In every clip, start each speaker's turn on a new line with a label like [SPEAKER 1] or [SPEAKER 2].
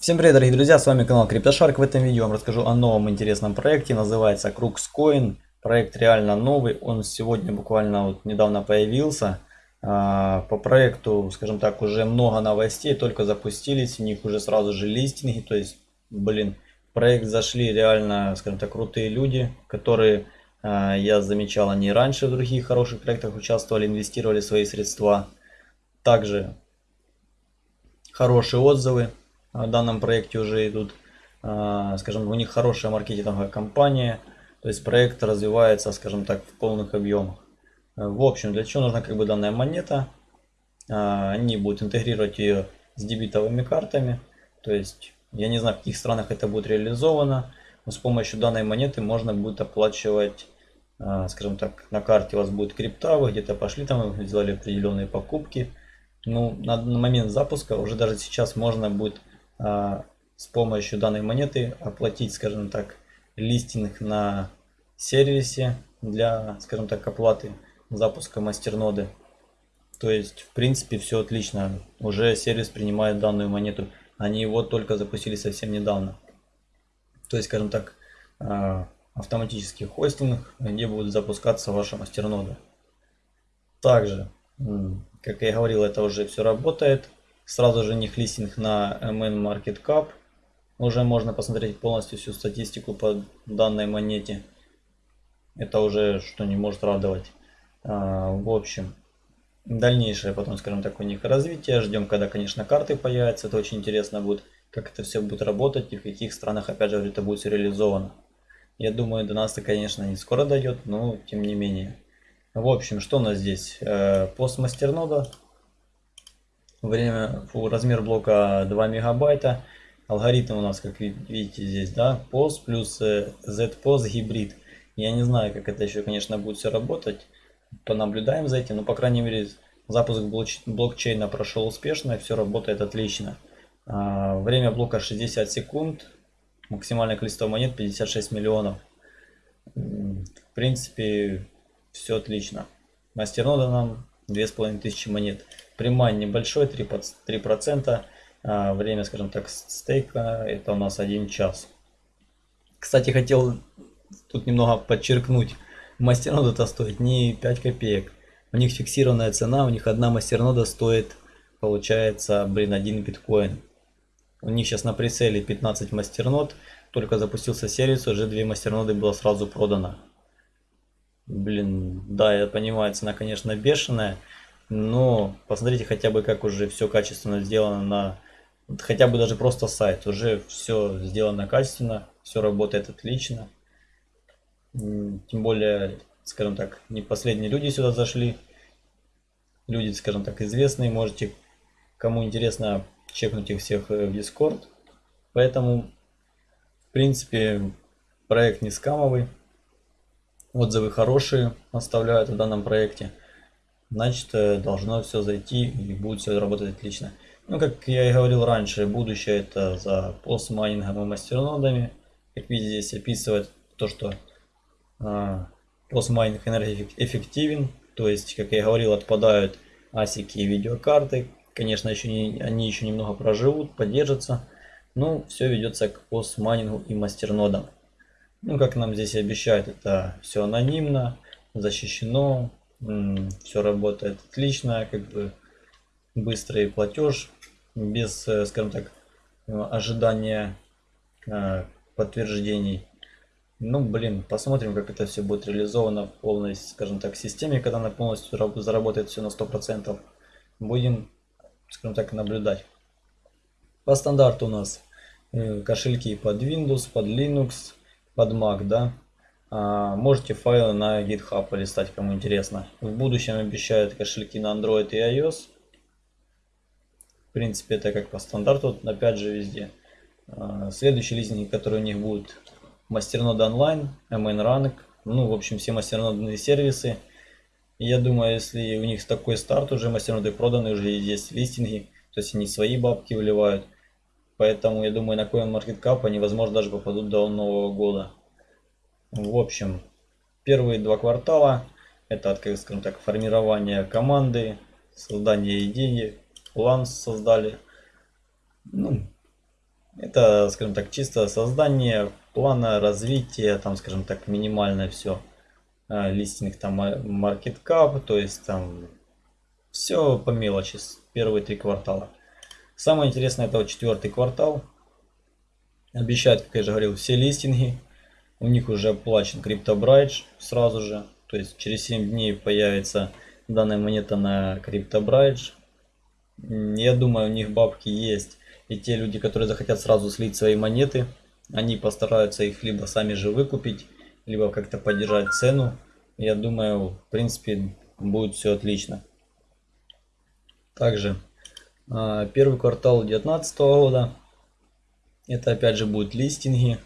[SPEAKER 1] Всем привет, дорогие друзья, с вами канал CryptoShark. В этом видео я вам расскажу о новом интересном проекте, называется CruxCoin. Проект реально новый, он сегодня буквально вот недавно появился. А, по проекту, скажем так, уже много новостей, только запустились, у них уже сразу же листинги, то есть, блин, в проект зашли реально, скажем так, крутые люди, которые, а, я замечал, они раньше в других хороших проектах участвовали, инвестировали свои средства. Также хорошие отзывы в данном проекте уже идут. А, скажем, у них хорошая маркетинговая кампания, то есть проект развивается, скажем так, в полных объемах. В общем, для чего нужна как бы данная монета? А, они будут интегрировать ее с дебетовыми картами, то есть я не знаю, в каких странах это будет реализовано, но с помощью данной монеты можно будет оплачивать, а, скажем так, на карте у вас будет крипта, вы где-то пошли там, сделали определенные покупки. Ну, на, на момент запуска уже даже сейчас можно будет а, с помощью данной монеты оплатить, скажем так, листинг на сервисе для, скажем так, оплаты запуска мастерноды. То есть, в принципе, все отлично. Уже сервис принимает данную монету. Они его только запустили совсем недавно. То есть, скажем так, а, автоматический хостинг, где будет запускаться ваша мастернода. Также, как я говорил, это уже все работает. Сразу же них листинг на MN Market Cap. Уже можно посмотреть полностью всю статистику по данной монете. Это уже что не может радовать. А, в общем, дальнейшее потом, скажем так, у них развитие. Ждем, когда, конечно, карты появятся. Это очень интересно будет, как это все будет работать и в каких странах, опять же, это будет реализовано. Я думаю, до нас это, конечно, не скоро дойдет, но тем не менее. В общем, что у нас здесь? Э, постмастернода время, фу, размер блока 2 мегабайта. Алгоритм у нас, как видите здесь, да, POS плюс э, ZPOS гибрид. Я не знаю, как это еще, конечно, будет все работать. Понаблюдаем за этим, но, по крайней мере, запуск блокчейна прошел успешно, все работает отлично. А, время блока 60 секунд, максимальное количество монет 56 миллионов. В принципе, все отлично. Мастернода нам 2500 монет. Примань небольшой, 3%, 3%. А, время, скажем так, стейка это у нас 1 час. Кстати, хотел тут немного подчеркнуть. Мастернода это стоит не 5 копеек. У них фиксированная цена, у них одна мастернода стоит, получается, блин, 1 биткоин. У них сейчас на прицеле 15 мастернод. Только запустился сервис, уже две мастерноды было сразу продано. Блин, да, я понимаю, цена, конечно, бешеная. Но посмотрите хотя бы, как уже все качественно сделано на... Хотя бы даже просто сайт. Уже все сделано качественно, все работает отлично. Тем более, скажем так, не последние люди сюда зашли. Люди, скажем так, известные. Можете, кому интересно, чекнуть их всех э, в Discord. Поэтому, в принципе, проект не скамовый. Отзывы хорошие оставляют в данном проекте значит э, должно все зайти и будет все работать отлично. Ну, как я и говорил раньше, будущее это за постмайнингом и мастернодами. Как видите, здесь описывает то, что а, постмайнинг энергоэффективен. То есть, как я и говорил, отпадают асики и видеокарты. Конечно, еще не, они еще немного проживут, поддержатся. Но все ведется к постмайнингу и мастернодам. Ну, как нам здесь обещают, это все анонимно, защищено, все работает отлично, как бы быстрый платеж, без, э, скажем так, ожидания э, подтверждений. Ну, блин, посмотрим, как это все будет реализовано в полной, скажем так, системе, когда она полностью заработает все на 100%. Будем, скажем так, наблюдать. По стандарту у нас э, кошельки под Windows, под Linux, под Mac, да. А, можете файлы на GitHub полистать, кому интересно. В будущем обещают кошельки на Android и iOS. В принципе, это как по стандарту, опять же, везде. А, следующий лизинг, который у них будет, Мастернод онлайн, MN Rank, ну, в общем, все мастернодные сервисы. я думаю, если у них такой старт, уже мастерноды проданы, уже есть листинги, то есть они свои бабки выливают. Поэтому, я думаю, на CoinMarketCap они, возможно, даже попадут до Нового года. В общем, первые два квартала это, скажем так, формирование команды, создание идеи, план создали. Ну, Это, скажем так, чисто создание плана развития, там, скажем так, минимальное все. А, листинг там market cap, то есть там все по мелочи, первые три квартала. Самое интересное это вот четвертый квартал. Обещают, как я же говорил, все листинги. У них уже оплачен CryptoBridge сразу же. То есть через 7 дней появится данная монета на CryptoBridge. Я думаю, у них бабки есть. И те люди, которые захотят сразу слить свои монеты, они постараются их либо сами же выкупить, либо как-то поддержать цену. Я думаю, в принципе, будет все отлично. Также первый квартал 2019 года. Это опять же будут листинги.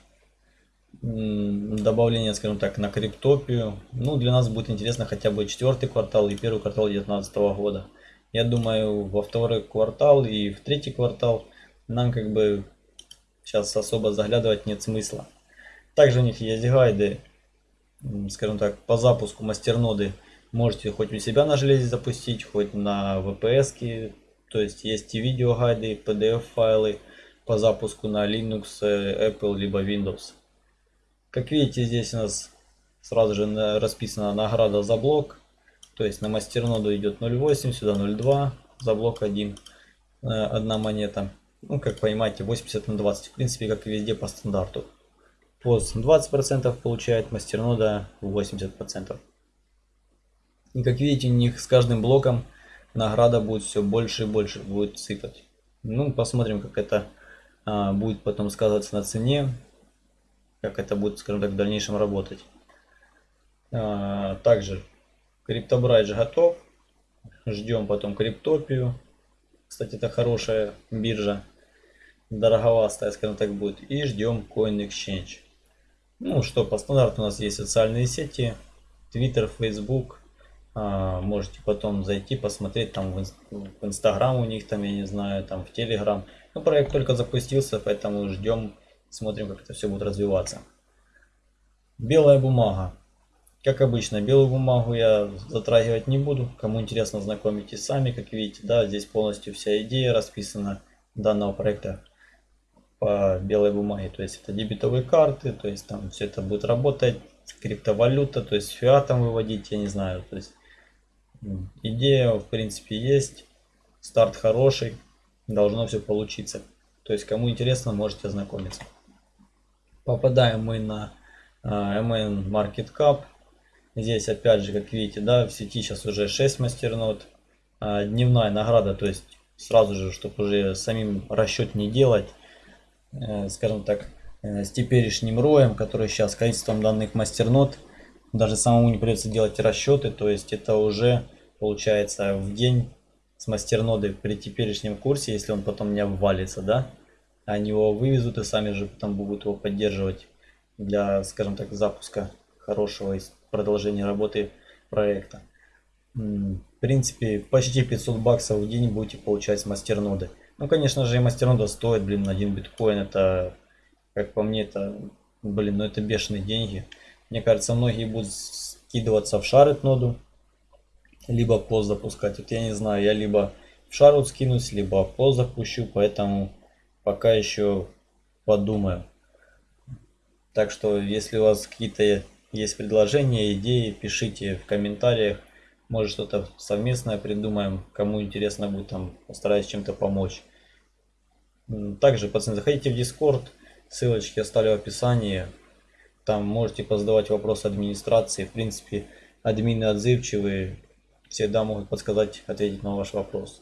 [SPEAKER 1] Добавление, скажем так, на криптопию. Ну, для нас будет интересно хотя бы четвертый квартал и первый квартал 2019 года. Я думаю, во второй квартал и в третий квартал нам как бы сейчас особо заглядывать нет смысла. Также у них есть гайды, скажем так, по запуску мастерноды Можете хоть у себя на железе запустить, хоть на VPS. То есть есть и видео гайды, PDF файлы по запуску на Linux, э, Apple либо Windows. Как видите, здесь у нас сразу же расписана награда за блок. То есть на мастерноду идет 0.8, сюда 0.2, за блок 1, э, одна монета. Ну, как понимаете, 80 на 20. В принципе, как и везде по стандарту. POS 20% получает, мастернода 80%. И как видите, у них с каждым блоком награда будет все больше и больше будет сыпать. Ну, посмотрим, как это а, будет потом сказываться на цене, как это будет, скажем так, в дальнейшем работать. А, также криптобрайдж готов. Ждем потом криптопию. Кстати, это хорошая биржа. Дороговастая, скажем так, будет. И ждем Coin Exchange. Ну что, по стандарту у нас есть социальные сети. Twitter, Facebook, можете потом зайти, посмотреть там в, в Инстаграм у них, там, я не знаю, там в Телеграм. Ну, проект только запустился, поэтому ждем, смотрим, как это все будет развиваться. Белая бумага. Как обычно, белую бумагу я затрагивать не буду. Кому интересно, знакомитесь сами. Как видите, да, здесь полностью вся идея расписана данного проекта по белой бумаге. То есть это дебетовые карты, то есть там все это будет работать, криптовалюта, то есть фиатом выводить, я не знаю. То есть Идея, в принципе, есть. Старт хороший. Должно все получиться. То есть, кому интересно, можете ознакомиться. Попадаем мы на uh, MN Market Cap. Здесь, опять же, как видите, да, в сети сейчас уже 6 мастернод. Uh, дневная награда, то есть, сразу же, чтобы уже самим расчет не делать, uh, скажем так, э, с теперешним роем, который сейчас количеством данных мастернод, даже самому не придется делать расчеты, то есть это уже получается в день с мастерноды при теперешнем курсе, если он потом не обвалится, да, они его вывезут и сами же потом будут его поддерживать для, скажем так, запуска хорошего продолжения работы проекта. В принципе, почти 500 баксов в день будете получать с мастерноды. Ну, конечно же, и мастернода стоит, блин, один биткоин. Это, как по мне, это, блин, ну это бешеные деньги. Мне кажется, многие будут скидываться в шарит ноду, либо пост запускать. Вот я не знаю, я либо в шар вот скинусь, либо пост запущу, поэтому пока еще подумаю. Так что, если у вас какие-то есть предложения, идеи, пишите в комментариях. Может что-то совместное придумаем. Кому интересно будет, там постараюсь чем-то помочь. Также, пацаны, заходите в Discord. Ссылочки оставлю в описании. Там можете позадавать вопросы администрации. В принципе, админы отзывчивые всегда могут подсказать, ответить на ваш вопрос.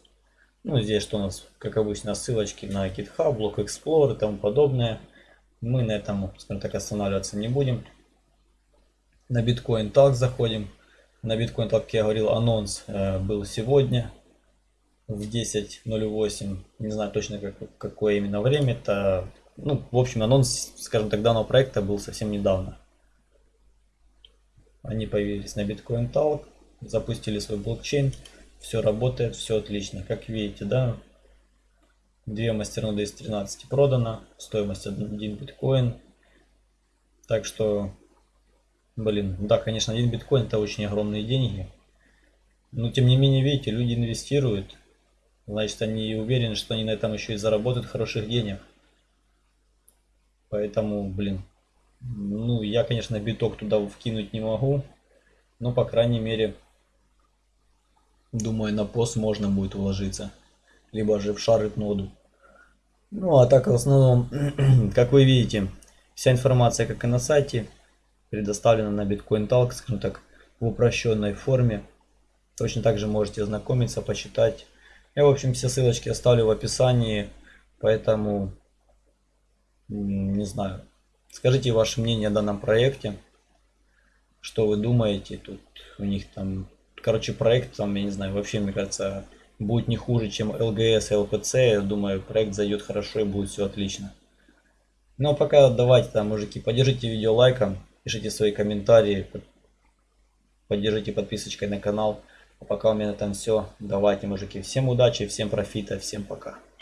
[SPEAKER 1] Ну, здесь что у нас, как обычно, ссылочки на GitHub, Block Explorer и тому подобное. Мы на этом, скажем так, останавливаться не будем. На Bitcoin Talk заходим. На Bitcoin Talk, как я говорил, анонс э, был сегодня в 10.08. Не знаю точно, как, какое именно время. Это, ну, в общем, анонс, скажем так, данного проекта был совсем недавно. Они появились на Bitcoin Talk запустили свой блокчейн, все работает, все отлично. Как видите, да, две мастерноды из 13 продано, стоимость 1 биткоин. Так что, блин, да, конечно, один биткоин это очень огромные деньги. Но тем не менее, видите, люди инвестируют. Значит, они уверены, что они на этом еще и заработают хороших денег. Поэтому, блин, ну, я, конечно, биток туда вкинуть не могу. Но, по крайней мере, думаю, на пост можно будет уложиться. Либо же в шарит ноду. Ну, а так, в основном, как вы видите, вся информация, как и на сайте, предоставлена на Bitcoin Talk, скажем так, в упрощенной форме. Точно так же можете ознакомиться, почитать. Я, в общем, все ссылочки оставлю в описании, поэтому, не знаю, скажите ваше мнение о данном проекте, что вы думаете, тут у них там, короче, проект там, я не знаю, вообще, мне кажется, будет не хуже, чем LGS и LPC, я думаю, проект зайдет хорошо и будет все отлично. Ну а пока давайте там, мужики, поддержите видео лайком, пишите свои комментарии, поддержите подписочкой на канал. А пока у меня на этом все. Давайте, мужики, всем удачи, всем профита, всем пока.